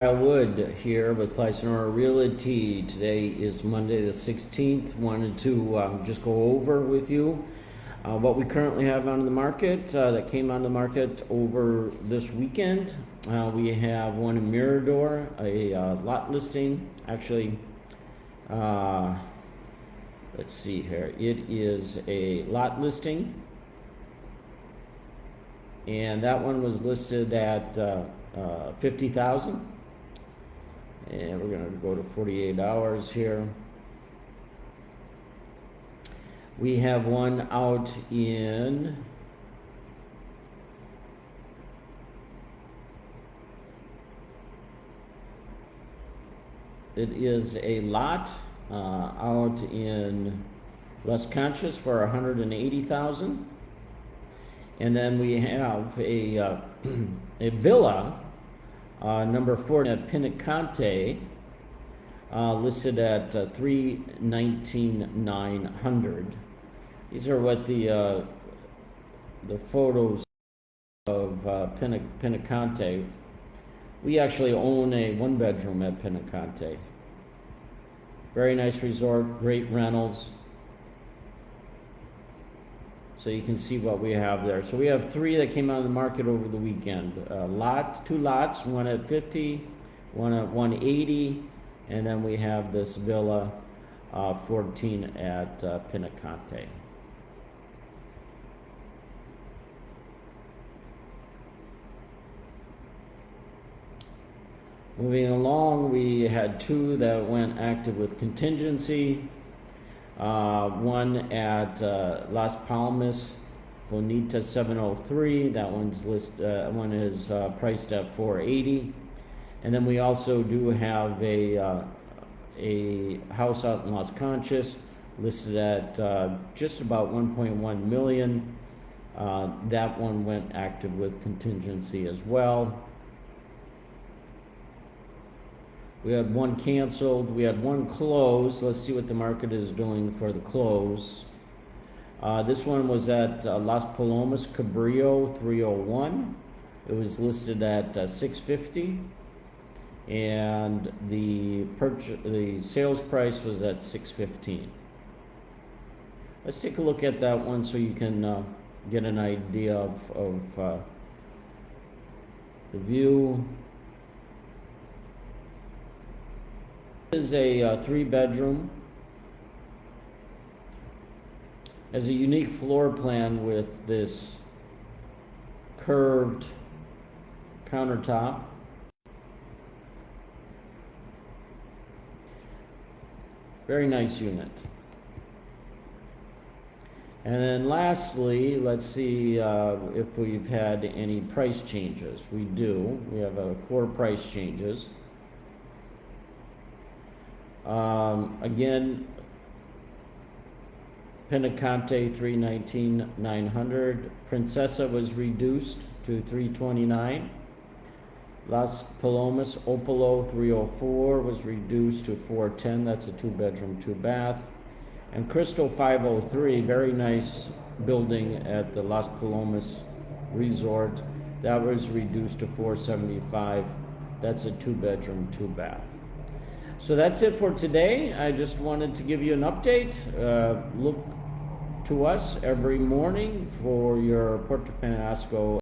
Kyle Wood here with Plycinora Realty. Today is Monday the 16th. Wanted to um, just go over with you uh, what we currently have on the market uh, that came on the market over this weekend. Uh, we have one in Mirador, a uh, lot listing. Actually, uh, let's see here. It is a lot listing. And that one was listed at uh, 50,000 and we're going to go to 48 hours here. We have one out in it is a lot uh, out in West Conchas for 180,000 and then we have a uh, a villa uh, number four at Pinacante, uh, listed at uh, 319,900. These are what the uh, the photos of uh, Pinacante. We actually own a one bedroom at Pinacante. Very nice resort, great rentals, so you can see what we have there. So we have three that came out of the market over the weekend. A lot, two lots, one at 50, one at 180, and then we have this villa uh, 14 at uh, Pinacante. Moving along, we had two that went active with contingency. Uh, one at uh, Las Palmas, Bonita 703. That one's list. Uh, one is uh, priced at 480. And then we also do have a uh, a house out in Las Conchas listed at uh, just about 1.1 million. that one went active with contingency as well. We had one canceled. We had one closed. Let's see what the market is doing for the close. Uh, this one was at uh, Las Palomas Cabrillo 301. It was listed at uh, 650 and the purchase the sales price was at 615. Let's take a look at that one so you can uh, get an idea of, of uh, the view. This is a uh, three bedroom. Has a unique floor plan with this curved countertop. Very nice unit. And then lastly, let's see uh, if we've had any price changes. We do. We have uh, four price changes. Um, again, Pinacante 319 900. Princesa was reduced to 329. Las Palomas Opolo 304 was reduced to 410. That's a two bedroom, two bath. And Crystal 503, very nice building at the Las Palomas Resort. That was reduced to 475. That's a two bedroom, two bath. So that's it for today. I just wanted to give you an update. Uh, look to us every morning for your Puerto Penasco